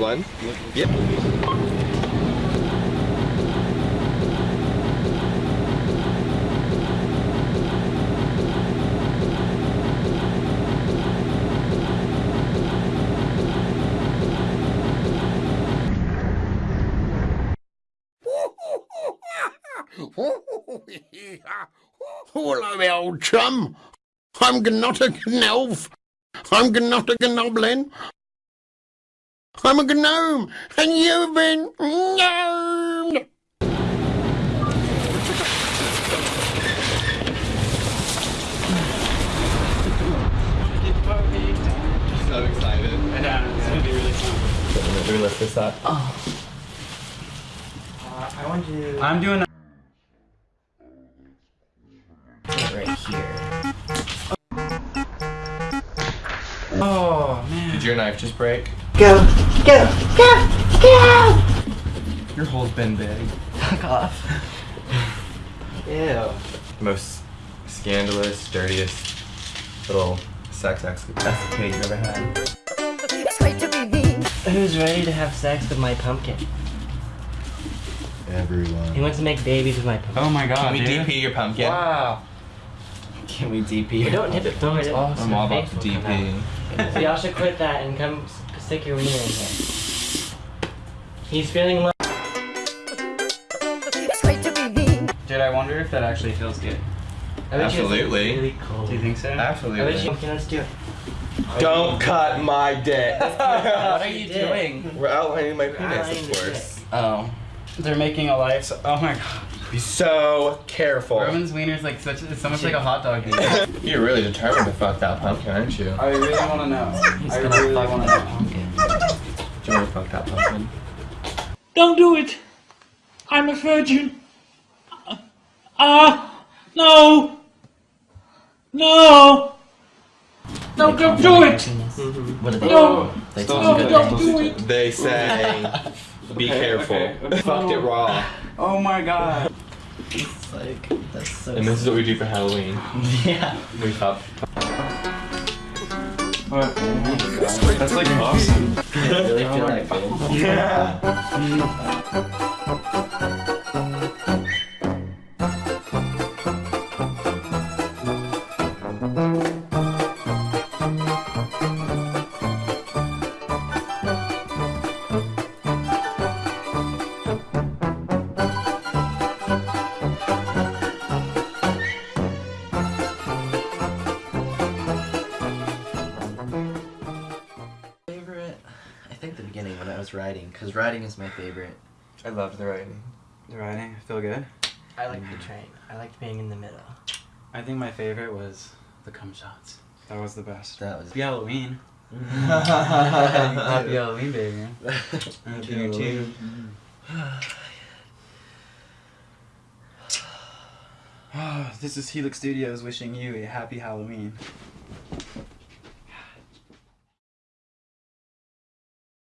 one. Yep. Hello, old chum. I'm Gnotta Gnelf. I'm Gnotta Gnoblin. I'm a gnome, and you've been gnomed. So excited. Yeah, it's gonna be really fun. Should we lift this up? Uh, I want you to I'm doing. put right here. Oh man. Did your knife just break? Go, go, go, go! Your hole's been big. Fuck off. Ew. Most scandalous, dirtiest little sex escapade you've ever had. Who's ready to have sex with my pumpkin? Everyone. He wants to make babies with my pumpkin. Oh my god, Can we dude. DP your pumpkin? Wow. Can we DP? But don't tip it forward. I'm all about to DP. So y'all should quit that and come s- stick your wiener in here. He's feeling low. Dude, I wonder if that actually feels good. I bet you it's Absolutely. Really cold. Do you think so? I bet you. Absolutely. Okay, let's do it. Don't cut my dick. What are you did. doing? We're outlining my penis, outlining of course. Oh. They're making a life. So- oh my god. Be so careful. Roman's wiener is like such. It's so much like a hot dog. You're really determined to fuck that pumpkin, aren't you? I really want to know. He's I really want to know. Pumpkin. Do you want to fuck that pumpkin? Don't do it. I'm a virgin. Ah, no. No. No, don't do it. What are they? No. They Stop. talk No, good don't do it. They say, be Okay, careful. okay, okay. Fucked it raw. Oh my god. It's like, that's so And this is what we do for Halloween. Yeah. We fuck. What? My god. That's like awesome. I really feel that good. Yeah. Was writing, because writing is my favorite. I loved the writing. The writing, I feel good. I like the mm. train. I liked being in the middle. I think my favorite was the cum shots. That was the best. That was. Happy Halloween. Happy Happy Halloween, baby. And to you too. this is Helix Studios wishing you a happy Halloween.